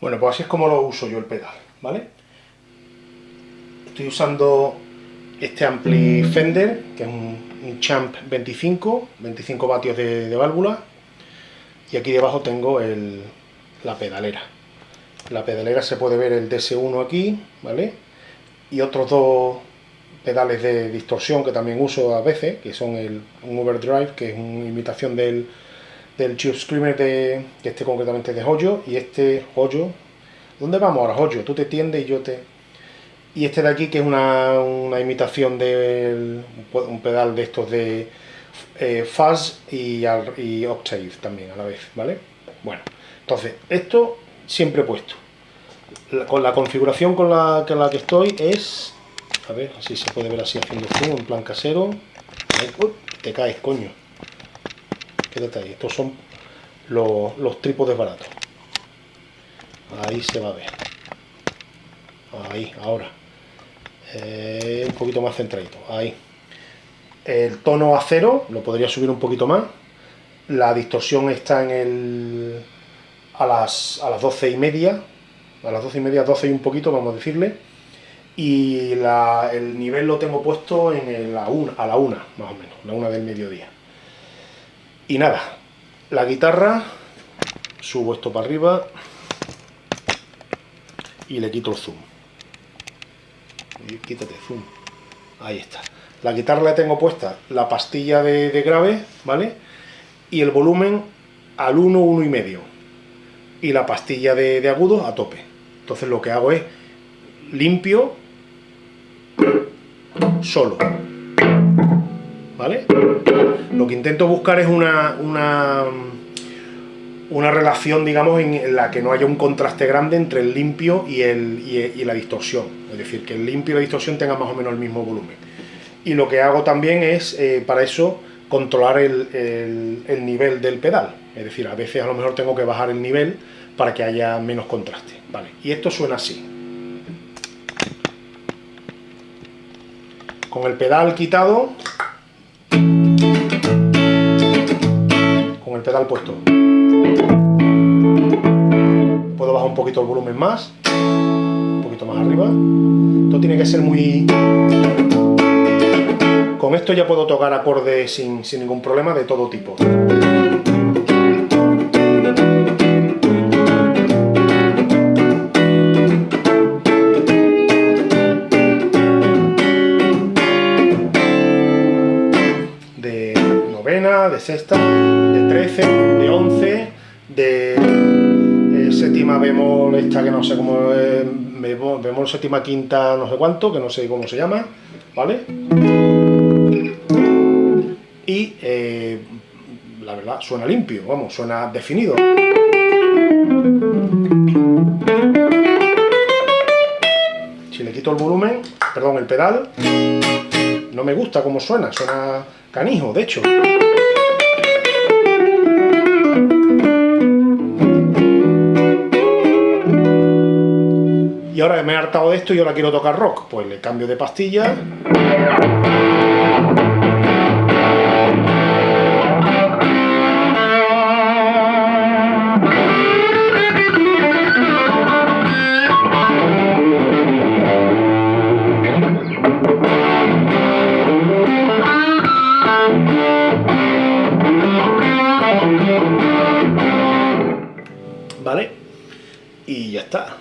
Bueno, pues así es como lo uso yo el pedal, ¿vale? Estoy usando este ampli Fender, que es un, Champ 25, 25 vatios de, válvula, y aquí debajo tengo la pedalera. La pedalera se puede ver el DS1 aquí, ¿vale? Y otros dos pedales de distorsión que también uso a veces, que son el, un overdrive, que es una imitación del, del Tube Screamer de, este concretamente de Hoyo, y este Hoyo, ¿dónde vamos ahora Hoyo? Tú te tiendes y yo te... Y este de aquí que es una, imitación de un pedal de estos de eh, Fuzz y, y Octave también a la vez, ¿vale? Bueno, entonces, esto siempre puesto. con la configuración con la, con la que estoy es... A ver, así se puede ver así haciendo zoom en plan casero. te caes, coño. Quédate ahí. Estos son los, los trípodes baratos. Ahí se va a ver. Ahí, ahora. Eh, un poquito más centradito. Ahí. El tono a cero, lo podría subir un poquito más. La distorsión está en el... A las, a las 12 y media. A las 12 y media, 12 y un poquito, vamos a decirle. Y el nivel lo tengo puesto en la una, a la una, más o menos. La una del mediodía. Y nada, la guitarra, subo esto para arriba y le quito el zoom. Quítate zoom. Ahí está. La guitarra la tengo puesta la pastilla de, grave, ¿vale? Y el volumen al 1, 1 y medio. Y la pastilla de, de agudo a tope. Entonces lo que hago es limpio solo. ¿Vale? Lo que intento buscar es una, una, una relación, digamos, en la que no haya un contraste grande entre el limpio y, el, y, la distorsión. Es decir, que el limpio y la distorsión tengan más o menos el mismo volumen. Y lo que hago también es, eh, para eso, controlar el, el, nivel del pedal. Es decir, a veces a lo mejor tengo que bajar el nivel para que haya menos contraste. Vale, y esto suena así. Con el pedal quitado, pedal puesto. Puedo bajar un poquito el volumen más, un poquito más arriba. Esto tiene que ser muy... Con esto ya puedo tocar acordes sin, sin ningún problema de todo tipo. Sexta, de 13, de 11, de eh, séptima bemol, esta que no sé cómo es, bemol, séptima quinta no sé cuánto, que no sé cómo se llama, ¿vale? Y eh, la verdad suena limpio, vamos, suena definido. Si le quito el volumen, perdón, el pedal, no me gusta cómo suena, suena canijo, de hecho. Y ahora me he hartado de esto y ahora quiero tocar rock. Pues le cambio de pastilla. ¿Vale? Y ya está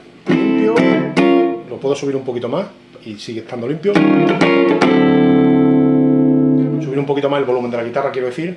puedo subir un poquito más y sigue estando limpio. Subir un poquito más el volumen de la guitarra, quiero decir.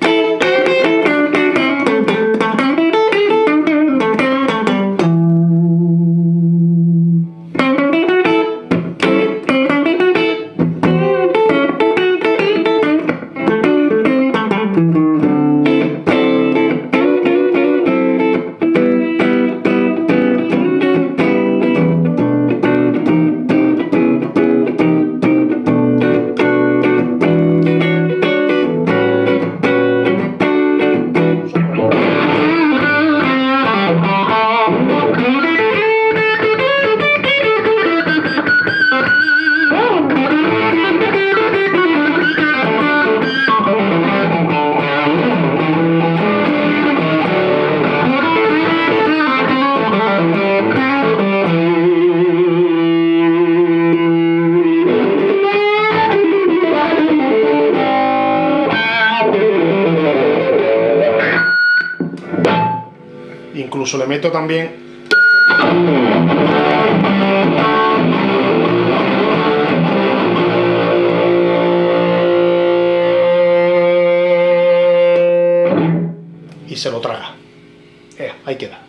Incluso le meto también y se lo traga. Eh, ahí queda.